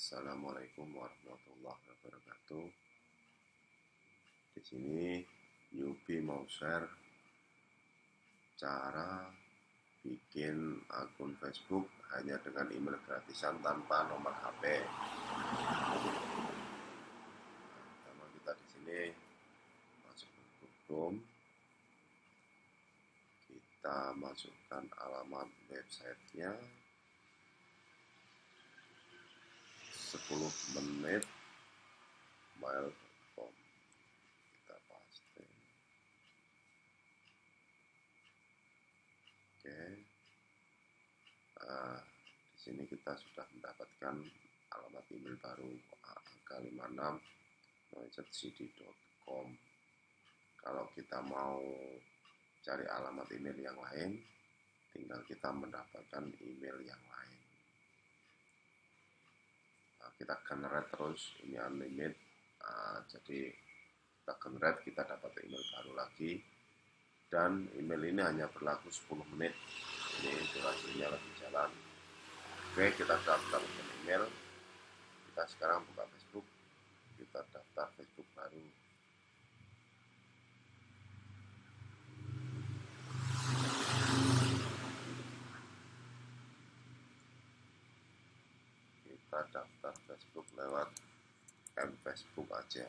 Assalamualaikum warahmatullahi wabarakatuh. Di sini Yubi mau share cara bikin akun Facebook hanya dengan email gratisan tanpa nomor HP. Pertama kita di sini masuk ke Chrome. Kita masukkan alamat websitenya 10 menit. Mail.com kita paste oke. Nah, di sini kita sudah mendapatkan alamat email baru angka 56 kalau kita mau cari alamat email yang lain tinggal kita mendapatkan email yang lain kita generate terus ini unlimited. Uh, jadi kita generate kita dapat email baru lagi. Dan email ini hanya berlaku 10 menit. Ini durasinya lagi jalan. Oke kita daftar email. Kita sekarang buka Facebook. Kita daftar Facebook baru kita daftar Facebook lewat M Facebook aja.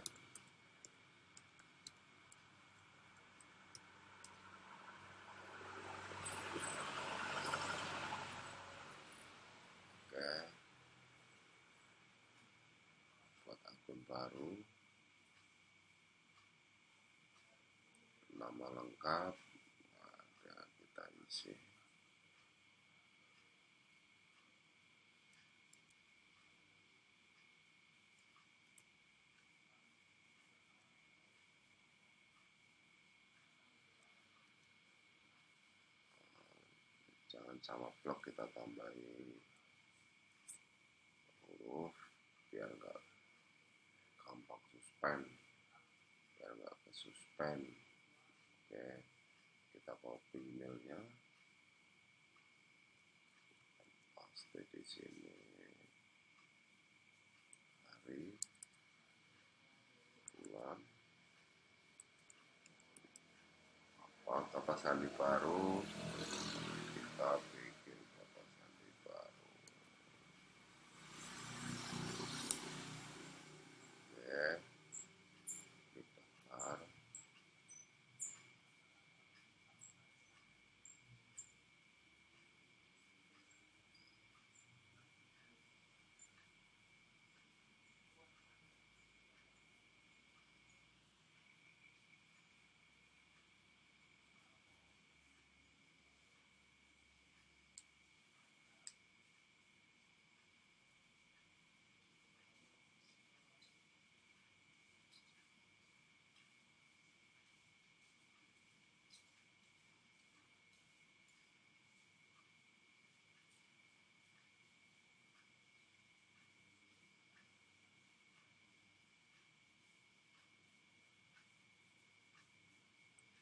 Oke. Buat akun baru. Nama lengkap. Ada kita isi jangan sama blok kita tambahin. Huruf biar enggak gampang suspend. Biar enggak ke suspend oke kita copy emailnya. Paste di sini. Hari. Bulan. Apa? Kata sandi baru kita bikin kata sandi baru oke kita daftar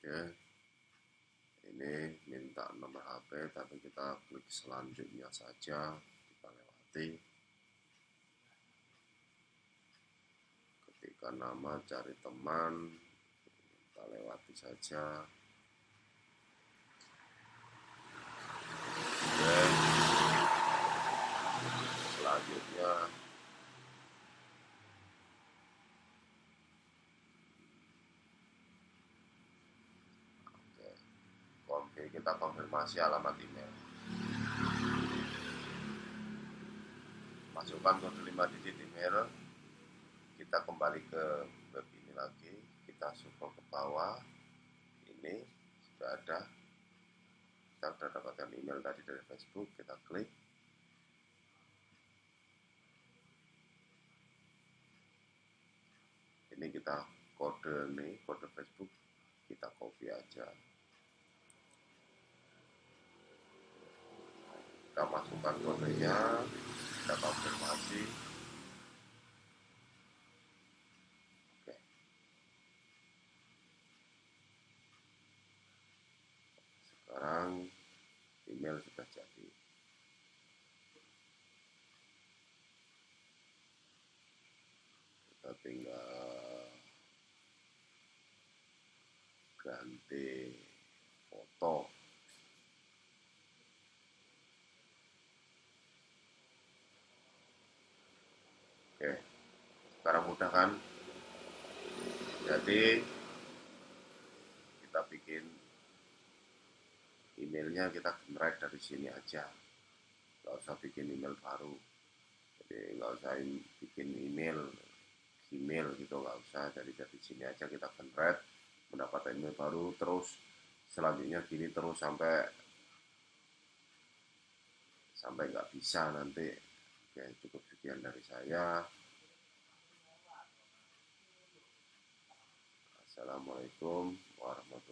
Oke, ini minta nomor HP, tapi kita klik selanjutnya saja, kita lewati. Ketika nama cari teman, kita lewati saja. Oke, selanjutnya Oke, kita konfirmasi alamat email. Masukkan kode 5 digit email. Kita kembali ke web ini lagi. Kita scroll ke bawah. Ini sudah ada. Kita sudah dapatkan email tadi dari Facebook. Kita klik. Ini kita kode nih, kode Facebook. Kita copy aja. Kita masukkan kodenya kita konfirmasi. Oke. Sekarang email sudah jadi. Kita tinggal ganti foto oke sekarang mudah kan jadi kita bikin emailnya kita generate dari sini aja. Nggak usah bikin email baru. Jadi nggak usah bikin email email gitu nggak usah. Jadi dari sini aja kita generate mendapat email baru terus selanjutnya gini terus sampai sampai nggak bisa nanti. Oke cukup sekian dari saya Assalamualaikum warahmatullahi